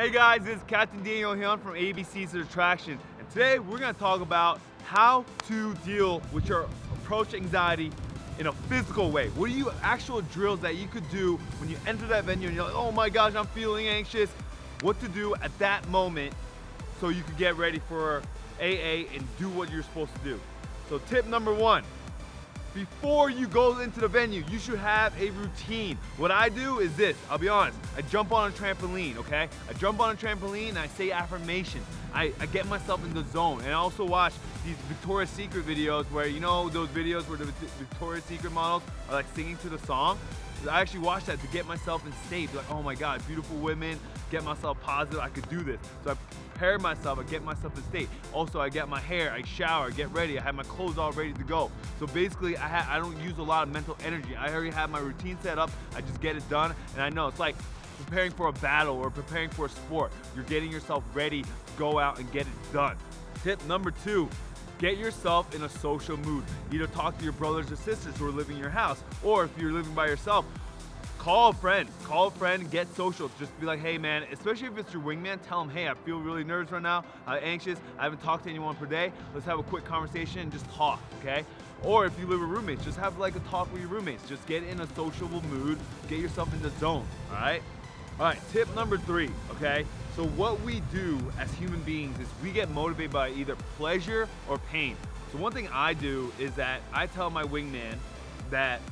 Hey guys, this is Captain Daniel Hyun from ABC's Attraction, and today we're gonna talk about how to deal with your approach anxiety in a physical way. What are you actual drills that you could do when you enter that venue and you're like, oh my gosh, I'm feeling anxious. What to do at that moment so you can get ready for AA and do what you're supposed to do. So tip number one, before you go into the venue, you should have a routine. What I do is this, I'll be honest, I jump on a trampoline, okay? I jump on a trampoline and I say affirmations. I, I get myself in the zone. And I also watch these Victoria's Secret videos where, you know, those videos where the Victoria's Secret models are like singing to the song? I actually watch that to get myself in state. Like, oh my God, beautiful women, get myself positive, I could do this. So I prepare myself, I get myself in state. Also, I get my hair, I shower, get ready, I have my clothes all ready to go. So basically, I, I don't use a lot of mental energy. I already have my routine set up, I just get it done, and I know it's like preparing for a battle or preparing for a sport. You're getting yourself ready to go out and get it done. Tip number two, Get yourself in a social mood. Either talk to your brothers or sisters who are living in your house, or if you're living by yourself, call a friend. Call a friend, get social. Just be like, hey man, especially if it's your wingman, tell him, hey, I feel really nervous right now, I'm anxious, I haven't talked to anyone per day. Let's have a quick conversation and just talk, okay? Or if you live with roommates, just have like a talk with your roommates. Just get in a sociable mood, get yourself in the zone, all right? All right, tip number three, okay? So what we do as human beings is we get motivated by either pleasure or pain. So one thing I do is that I tell my wingman that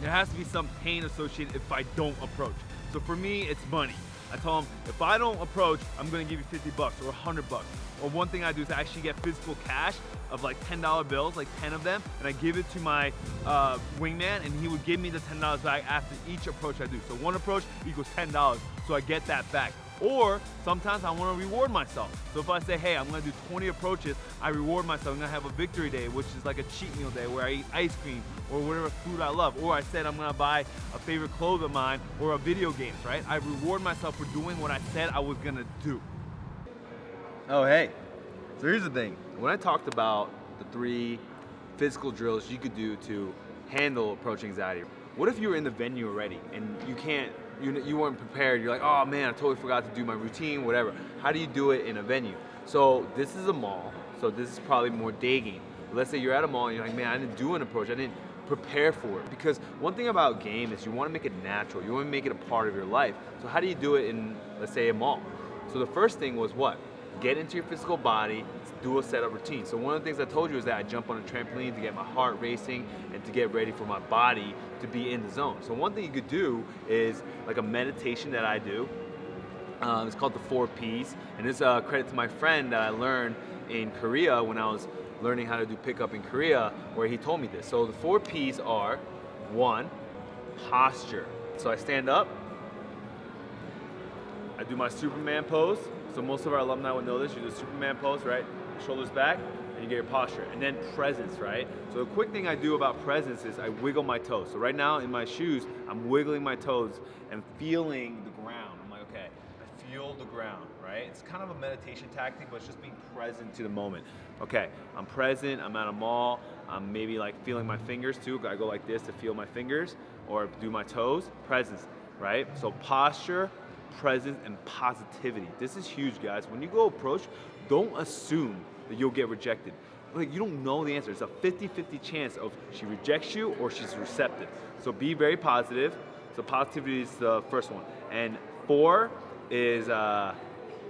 there has to be some pain associated if I don't approach. So for me, it's money. I tell them, if I don't approach, I'm gonna give you 50 bucks or 100 bucks. Or one thing I do is I actually get physical cash of like $10 bills, like 10 of them, and I give it to my uh, wingman and he would give me the $10 back after each approach I do. So one approach equals $10, so I get that back. Or sometimes I want to reward myself. So if I say, hey, I'm to do 20 approaches, I reward myself. I'm to have a victory day, which is like a cheat meal day where I eat ice cream or whatever food I love. Or I said I'm to buy a favorite clothes of mine or a video games, right? I reward myself for doing what I said I was to do. Oh, hey. So here's the thing. When I talked about the three physical drills you could do to handle approach anxiety, what if you were in the venue already and you can't you, you weren't prepared. You're like, oh man, I totally forgot to do my routine, whatever. How do you do it in a venue? So this is a mall, so this is probably more day game. Let's say you're at a mall and you're like, man, I didn't do an approach. I didn't prepare for it. Because one thing about game is you want to make it natural. You want to make it a part of your life. So how do you do it in, let's say, a mall? So the first thing was what? Get into your physical body, do a setup routine. So one of the things I told you is that I jump on a trampoline to get my heart racing and to get ready for my body to be in the zone. So one thing you could do is like a meditation that I do. Um, it's called the four P's, and it's a credit to my friend that I learned in Korea when I was learning how to do pickup in Korea, where he told me this. So the four P's are one, posture. So I stand up, do my Superman pose. So most of our alumni would know this. You do Superman pose, right? shoulders back, and you get your posture. And then presence, right? So the quick thing I do about presence is I wiggle my toes. So right now in my shoes, I'm wiggling my toes and feeling the ground. I'm like, okay, I feel the ground, right? It's kind of a meditation tactic, but it's just being present to the moment. Okay, I'm present, I'm at a mall, I'm maybe like feeling my fingers too. I go like this to feel my fingers or do my toes, presence, right? So posture, presence, and positivity. This is huge, guys. When you go approach, don't assume that you'll get rejected. Like you don't know the answer. It's a 50-50 chance of she rejects you or she's receptive. So be very positive. So positivity is the first one. And four is uh,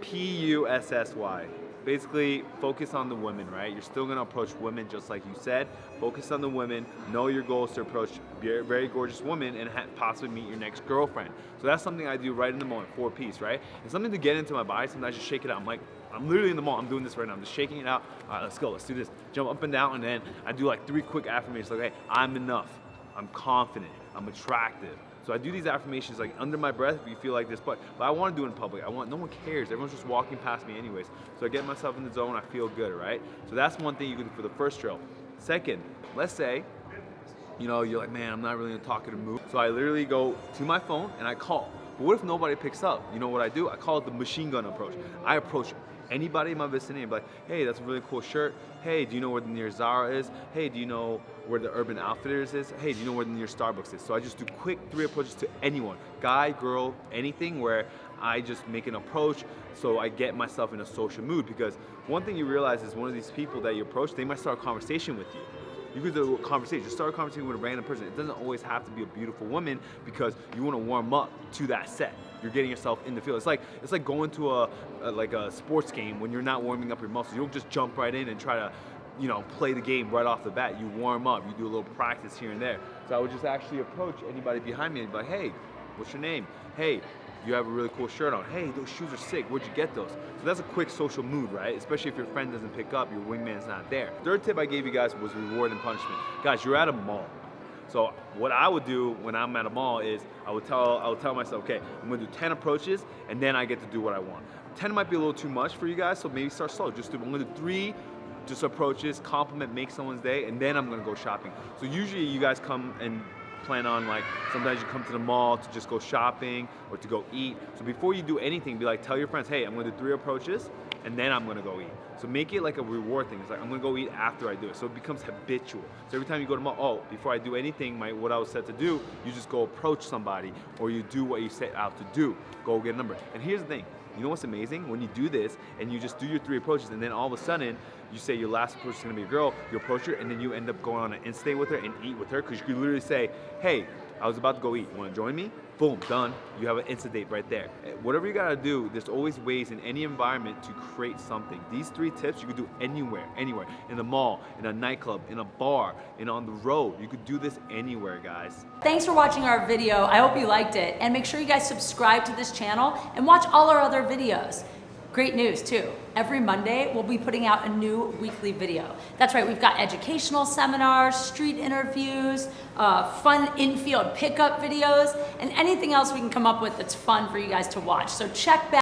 P-U-S-S-Y basically focus on the women, right? You're still gonna approach women just like you said. Focus on the women, know your goals to approach very gorgeous women and possibly meet your next girlfriend. So that's something I do right in the moment, four P's, right? And something to get into my body, sometimes I just shake it out. I'm like, I'm literally in the mall, I'm doing this right now. I'm just shaking it out. All right, let's go, let's do this. Jump up and down and then I do like three quick affirmations like, hey, I'm enough. I'm confident, I'm attractive, so I do these affirmations like under my breath if you feel like this, but, but I want to do it in public. I want, no one cares. Everyone's just walking past me anyways. So I get myself in the zone, I feel good, right? So that's one thing you can do for the first drill. Second, let's say, you know, you're like, man, I'm not really in a talkative mood. So I literally go to my phone and I call. But what if nobody picks up? You know what I do? I call it the machine gun approach. I approach anybody in my vicinity like, hey, that's a really cool shirt. Hey, do you know where the nearest Zara is? Hey, do you know where the Urban Outfitters is? Hey, do you know where the nearest Starbucks is? So I just do quick three approaches to anyone, guy, girl, anything where I just make an approach so I get myself in a social mood because one thing you realize is one of these people that you approach, they might start a conversation with you. You could do a conversation, just start a conversation with a random person. It doesn't always have to be a beautiful woman because you want to warm up to that set. You're getting yourself in the field. It's like it's like going to a, a like a sports game when you're not warming up your muscles. You don't just jump right in and try to you know, play the game right off the bat. You warm up, you do a little practice here and there. So I would just actually approach anybody behind me and be like, hey, what's your name? Hey, you have a really cool shirt on. Hey, those shoes are sick. Where'd you get those? So that's a quick social mood, right? Especially if your friend doesn't pick up, your wingman's not there. Third tip I gave you guys was reward and punishment. Guys, you're at a mall. So what I would do when I'm at a mall is I would tell I would tell myself, okay, I'm gonna do 10 approaches and then I get to do what I want. 10 might be a little too much for you guys, so maybe start slow. Just do I'm gonna do three just approaches, compliment, make someone's day, and then I'm gonna go shopping. So usually you guys come and plan on like, sometimes you come to the mall to just go shopping or to go eat. So before you do anything, be like, tell your friends, hey, I'm gonna do three approaches and then I'm gonna go eat. So make it like a reward thing. It's like, I'm gonna go eat after I do it. So it becomes habitual. So every time you go to mall, oh, before I do anything, my what I was set to do, you just go approach somebody or you do what you set out to do. Go get a number. And here's the thing, you know what's amazing? When you do this and you just do your three approaches and then all of a sudden you say your last approach is gonna be a girl, you approach her and then you end up going on an in-stay with her and eat with her because you could literally say, hey, I was about to go eat, you wanna join me? Boom, done. You have an instant date right there. Eh, whatever you gotta do, there's always ways in any environment to create something. These three tips you could do anywhere, anywhere. In the mall, in a nightclub, in a bar, and on the road. You could do this anywhere, guys. Thanks for watching our video. I hope you liked it. And make sure you guys subscribe to this channel and watch all our other videos. Great news too. Every Monday, we'll be putting out a new weekly video. That's right, we've got educational seminars, street interviews, uh, fun infield pickup videos, and anything else we can come up with that's fun for you guys to watch. So check back.